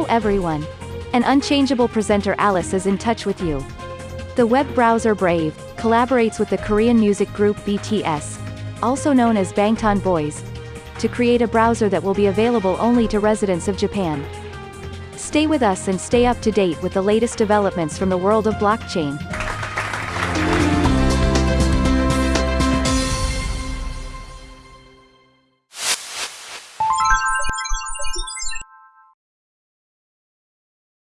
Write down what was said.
Hello everyone. An unchangeable presenter Alice is in touch with you. The web browser Brave collaborates with the Korean music group BTS, also known as Bangtan Boys, to create a browser that will be available only to residents of Japan. Stay with us and stay up to date with the latest developments from the world of blockchain.